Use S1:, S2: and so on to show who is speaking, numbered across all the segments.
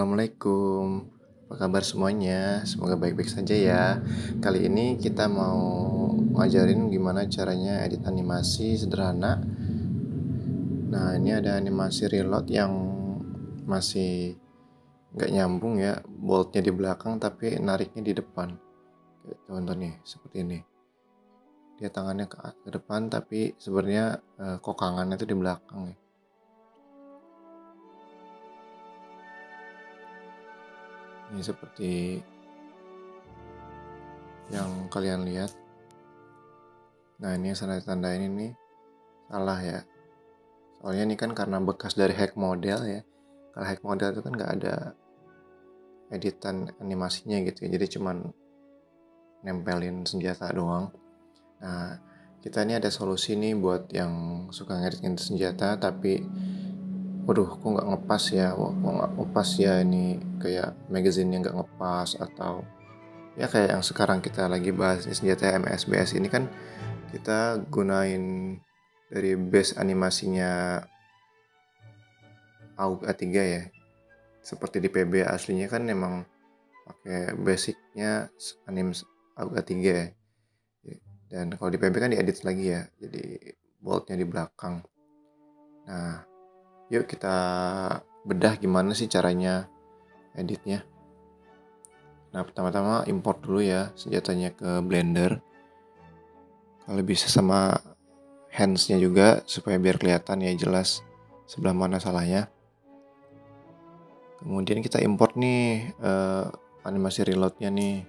S1: Assalamualaikum, apa kabar semuanya? Semoga baik-baik saja ya. Kali ini kita mau ngajarin gimana caranya edit animasi sederhana. Nah, ini ada animasi reload yang masih nggak nyambung ya, boltnya di belakang tapi nariknya di depan. Contoh nih, seperti ini. Dia tangannya ke depan tapi sebenarnya eh, kokangannya itu di belakang ya. Ini seperti yang kalian lihat. Nah ini tanda-tanda ini nih salah ya. Soalnya ini kan karena bekas dari hack model ya. Kalau hack model itu kan nggak ada editan animasinya gitu ya. Jadi cuman nempelin senjata doang. Nah kita ini ada solusi nih buat yang suka ngedit-ngedit senjata tapi waduh kok nggak ngepas ya? Kok nggak ngepas ya ini kayak magazine yang nggak ngepas atau ya kayak yang sekarang kita lagi bahas ini senjata MSBS ini kan kita gunain dari base animasinya AUG A3 ya. Seperti di PB aslinya kan memang pakai basicnya anim AUG A3 ya. Dan kalau di PB kan diedit lagi ya jadi boltnya di belakang. Nah Yuk kita bedah gimana sih caranya editnya. Nah pertama-tama import dulu ya senjatanya ke Blender. Kalau bisa sama handsnya juga supaya biar kelihatan ya jelas sebelah mana salahnya. Kemudian kita import nih eh, animasi reloadnya nih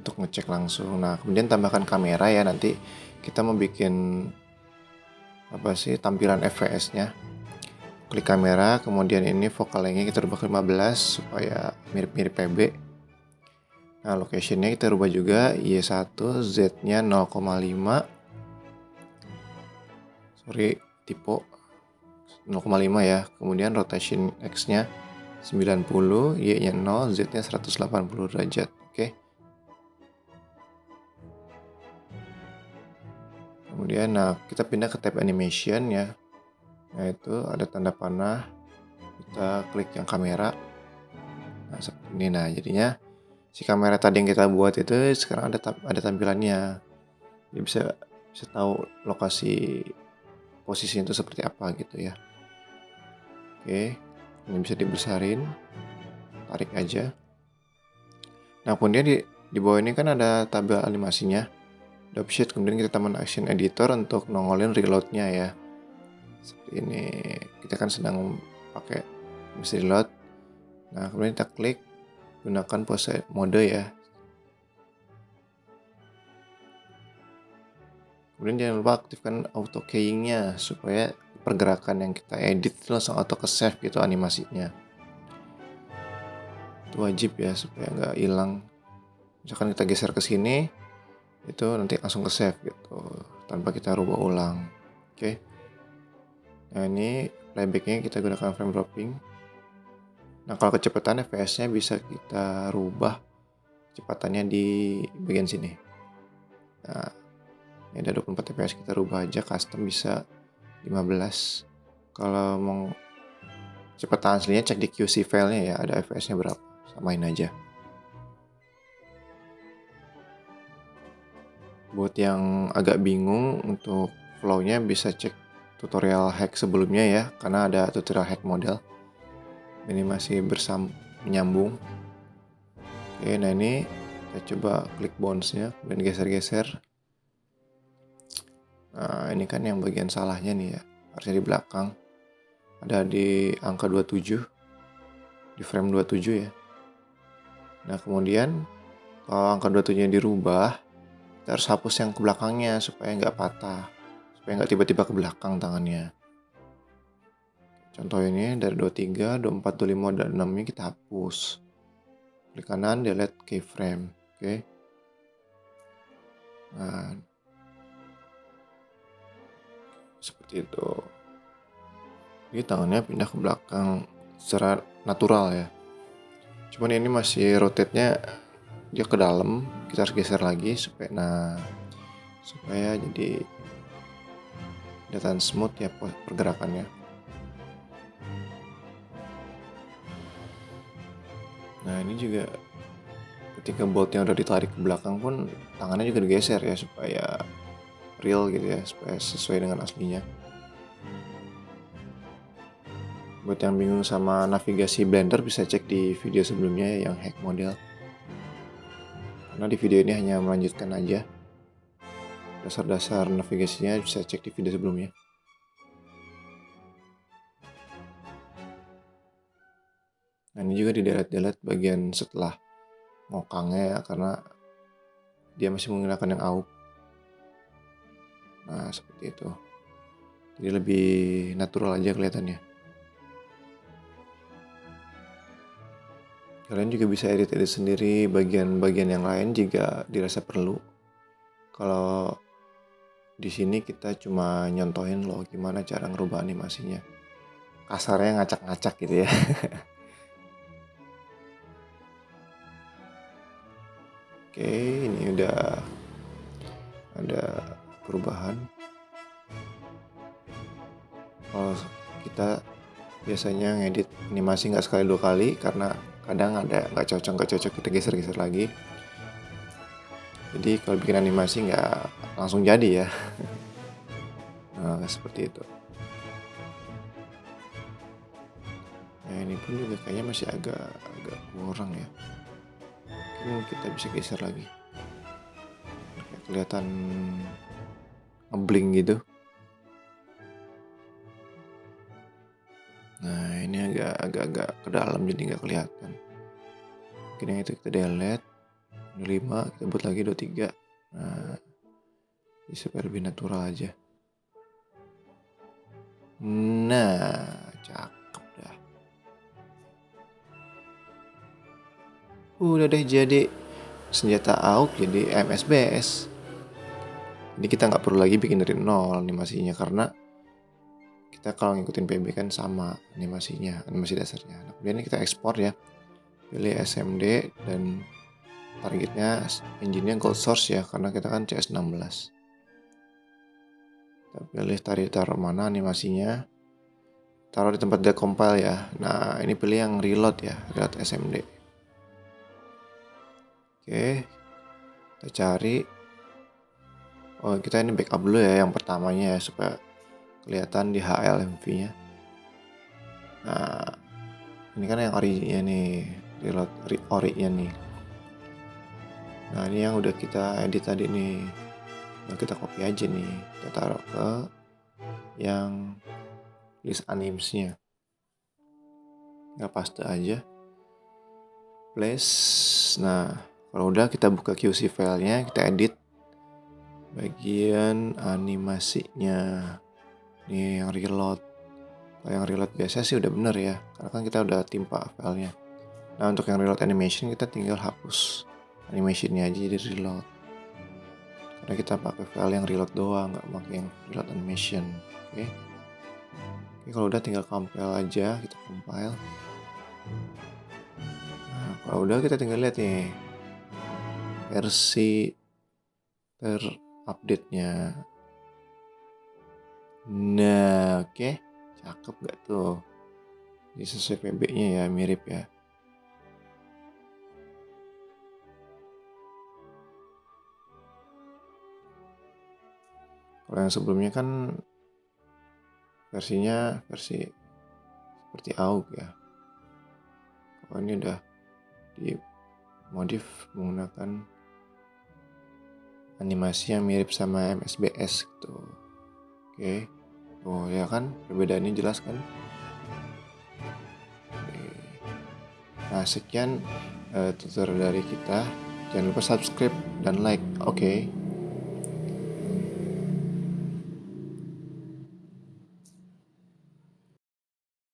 S1: untuk ngecek langsung. Nah kemudian tambahkan kamera ya nanti kita mau bikin apa sih tampilan fps-nya klik kamera kemudian ini focal length kita rubah ke 15 supaya mirip-mirip PB nah locationnya kita rubah juga Y1 Z nya 0,5 sorry tipe 0,5 ya. Kemudian rotation X nya 90 Y nya 0 Z nya 180 derajat. Oke. okay. Kemudian nah kita pindah ke tab animation ya. Nah itu ada tanda panah kita klik yang kamera. Nah seperti ini. Nah jadinya si kamera tadi yang kita buat itu sekarang ada ada tampilannya. Jadi bisa bisa tahu lokasi posisi itu seperti apa gitu ya. Oke ini bisa dibesarin. Tarik aja. Nah kemudian di di bawah ini kan ada tabel animasinya Dropsheet kemudian kita tambahkan action editor untuk nongolin reloadnya ya. Seperti ini. Kita kan sedang pakai mesin reload. Nah kemudian kita klik gunakan pose mode ya. Kemudian jangan lupa aktifkan auto keyingnya supaya pergerakan yang kita edit langsung auto ke save gitu animasinya. Itu wajib ya supaya nggak hilang. Misalkan kita geser ke sini itu nanti langsung ke save gitu tanpa kita rubah ulang. Oke. Okay. nah ini playbacknya kita gunakan frame dropping. Nah kalau kecepatan fps nya bisa kita rubah kecepatannya di bagian sini. Nah ini ada 24 fps kita rubah aja custom bisa 15 kalau mau kecepatan aslinya cek di QC filenya ya ada fps nya berapa samain aja Buat yang agak bingung untuk flow-nya bisa cek tutorial hack sebelumnya ya, karena ada tutorial hack model. Ini masih bersam menyambung. Oke, nah ini kita coba klik bounce-nya, kemudian geser-geser. Nah, ini kan yang bagian salahnya nih ya, harusnya di belakang. Ada di angka 27, di frame 27 ya. Nah, kemudian kalau angka 27 dirubah, kita harus hapus yang ke belakangnya supaya nggak patah supaya nggak tiba-tiba ke belakang tangannya. Contoh ini dari 23, 24, 25, dan 6 ini kita hapus. Klik kanan delete keyframe oke? Okay. nah. Seperti itu. Ini tangannya pindah ke belakang secara natural ya. Cuman ini masih rotate nya dia ke dalam kita harus geser lagi supaya nah supaya jadi kelihatan smooth ya pergerakannya. Nah ini juga ketika boltnya udah ditarik ke belakang pun tangannya juga digeser ya supaya real gitu ya supaya sesuai dengan aslinya. Buat yang bingung sama navigasi Blender bisa cek di video sebelumnya ya, yang hack model. Karena di video ini hanya melanjutkan aja. Dasar-dasar navigasinya bisa cek di video sebelumnya. Nah ini juga di delete-delete bagian setelah ngokangnya ya karena dia masih menggunakan yang AUK. Nah seperti itu. Jadi lebih natural aja kelihatannya. Kalian juga bisa edit-edit sendiri bagian-bagian yang lain jika dirasa perlu. Kalau di sini kita cuma nyontohin loh gimana cara ngerubah animasinya. Kasarnya ngacak-ngacak gitu ya. Oke, ini udah ada perubahan. Kalau kita biasanya ngedit animasi nggak sekali dua kali karena kadang ada nggak cocok nggak cocok kita geser-geser lagi. Jadi kalau bikin animasi nggak langsung jadi ya. Nah, seperti itu. Nah, ini pun juga kayaknya masih agak agak kurang ya mungkin kita bisa geser lagi Kayak kelihatan ngebling gitu nah ini agak agak agak ke dalam jadi nggak kelihatan mungkin yang itu kita delete 5 kita buat lagi 23 nah jadi supaya lebih natural aja nah cakep Udah deh jadi senjata AUK jadi MSBS. Jadi kita nggak perlu lagi bikin dari nol animasinya karena kita kalau ngikutin PB kan sama animasinya, animasi dasarnya. Nah, kemudian kita ekspor ya. Pilih SMD dan targetnya engine-nya gold source ya karena kita kan CS16. Kita pilih tarik taruh mana animasinya. Taruh di tempat decompile ya. Nah, ini pilih yang reload ya, reload SMD. Oke. Kita cari. Oh, kita ini backup dulu ya yang pertamanya ya supaya kelihatan di HLMV-nya. Nah, ini kan yang ori-nya nih, reload ori-nya nih. Nah, ini yang udah kita edit tadi nih. Nah, kita copy aja nih. Kita taruh ke yang list animes-nya. Nggak paste aja. Place. Nah, kalau udah kita buka QC filenya, kita edit bagian animasinya. Ini yang reload. Kalau yang reload biasa sih udah bener ya, karena kan kita udah timpa filenya. Nah untuk yang reload animation kita tinggal hapus animationnya aja jadi reload. Karena kita pakai file yang reload doang, nggak pakai yang reload animation. Oke. Okay? Oke, kalau udah tinggal compile aja, kita compile. Nah, kalau udah kita tinggal lihat nih versi terupdate-nya. Nah, oke. Okay. Cakep gak tuh? Ini sesuai PB-nya ya, mirip ya. Kalau yang sebelumnya kan versinya versi seperti AUG ya. Kalau ini udah di modif menggunakan animasi yang mirip sama MSBS gitu. Oke. Oh ya kan? Perbedaannya jelas kan? Nah sekian uh, tutorial dari kita. Jangan lupa subscribe dan like. Oke